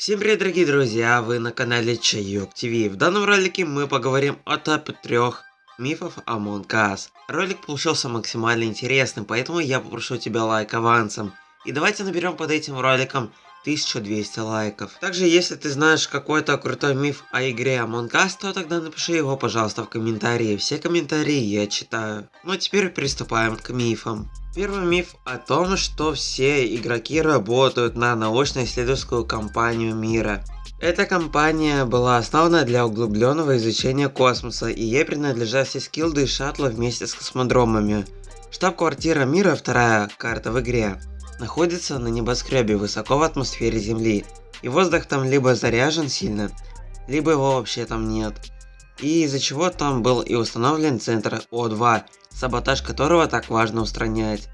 Всем привет, дорогие друзья, вы на канале Чайок ТВ. В данном ролике мы поговорим о топе трех мифов Among Us. Ролик получился максимально интересным, поэтому я попрошу тебя лайк авансом. И давайте наберем под этим роликом 1200 лайков. Также, если ты знаешь какой-то крутой миф о игре Among Us, то тогда напиши его, пожалуйста, в комментарии. Все комментарии я читаю. Ну а теперь приступаем к мифам. Первый миф о том, что все игроки работают на научно-исследовательскую компанию мира. Эта компания была основана для углубленного изучения космоса, и ей принадлежат все скилды и шаттлы вместе с космодромами. Штаб-квартира мира, вторая карта в игре, находится на небоскребе высоко в атмосфере Земли, и воздух там либо заряжен сильно, либо его вообще там нет. И из-за чего там был и установлен центр О2, саботаж которого так важно устранять.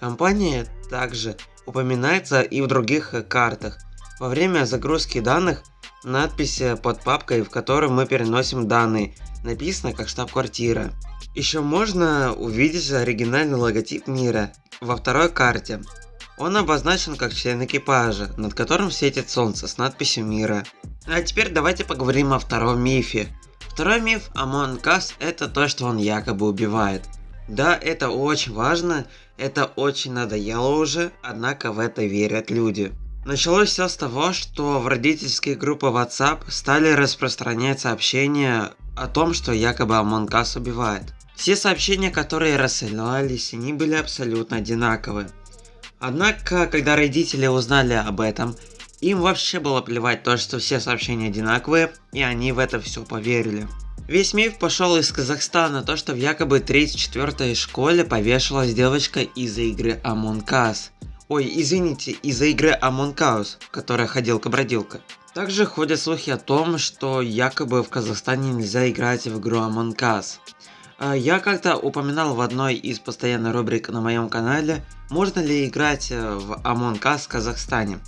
Компания также упоминается и в других картах. Во время загрузки данных надпись под папкой, в которой мы переносим данные, написана как штаб-квартира. Еще можно увидеть оригинальный логотип мира во второй карте. Он обозначен как член экипажа, над которым светит солнце с надписью мира. А теперь давайте поговорим о втором мифе. Второй миф Among Us это то, что он якобы убивает. Да, это очень важно, это очень надоело уже, однако в это верят люди. Началось все с того, что в родительские группы WhatsApp стали распространять сообщения о том, что якобы Among Us убивает. Все сообщения, которые рассылались, они были абсолютно одинаковые. Однако, когда родители узнали об этом, им вообще было плевать то, что все сообщения одинаковые, и они в это все поверили. Весь миф пошел из Казахстана, то что в якобы 34-й школе повешалась девочка из-за игры Among Us. Ой, извините, из-за игры Among Us, в которой ходилка-бродилка. Также ходят слухи о том, что якобы в Казахстане нельзя играть в игру Among Us. А, я как-то упоминал в одной из постоянных рубрик на моем канале, можно ли играть э, в Among Us в Казахстане.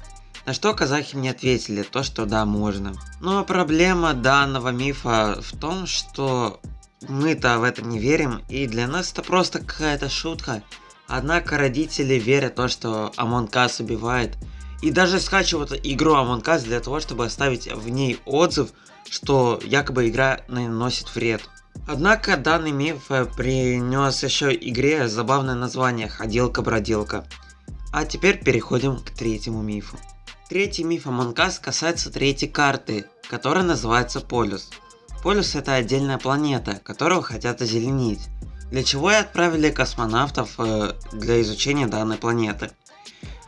На что казахи мне ответили, то что да, можно. Но проблема данного мифа в том, что мы-то в это не верим, и для нас это просто какая-то шутка. Однако родители верят в то, что Among Us убивает. И даже скачивают игру Among Us для того, чтобы оставить в ней отзыв, что якобы игра наносит вред. Однако данный миф э, принес еще игре забавное название «Ходилка-бродилка». А теперь переходим к третьему мифу. Третий миф Among Us касается третьей карты, которая называется Полюс. Полюс это отдельная планета, которую хотят озеленить, для чего и отправили космонавтов э, для изучения данной планеты.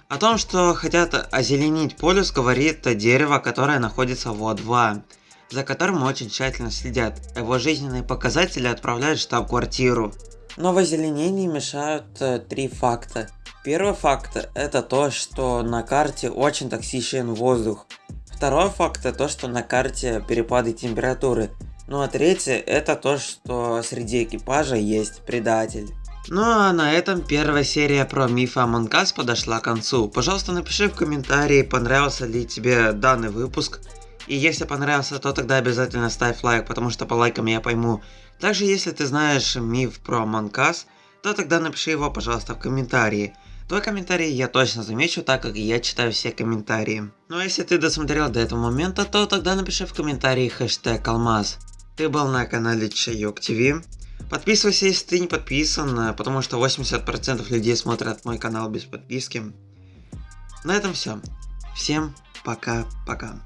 О том, что хотят озеленить полюс, говорит дерево, которое находится в О2, за которым очень тщательно следят. Его жизненные показатели отправляют в штаб-квартиру. Но в озеленении мешают э, три факта. Первый факт это то, что на карте очень токсичен воздух. Второй факт это то, что на карте перепады температуры. Ну а третий это то, что среди экипажа есть предатель. Ну а на этом первая серия про мифы Among Us подошла к концу. Пожалуйста напиши в комментарии, понравился ли тебе данный выпуск. И если понравился, то тогда обязательно ставь лайк, потому что по лайкам я пойму. Также, если ты знаешь миф про Us, то тогда напиши его, пожалуйста, в комментарии. Твой комментарий я точно замечу, так как я читаю все комментарии. Ну а если ты досмотрел до этого момента, то тогда напиши в комментарии хэштег алмаз. Ты был на канале Чайок ТВ. Подписывайся, если ты не подписан, потому что 80% людей смотрят мой канал без подписки. На этом все. Всем пока-пока.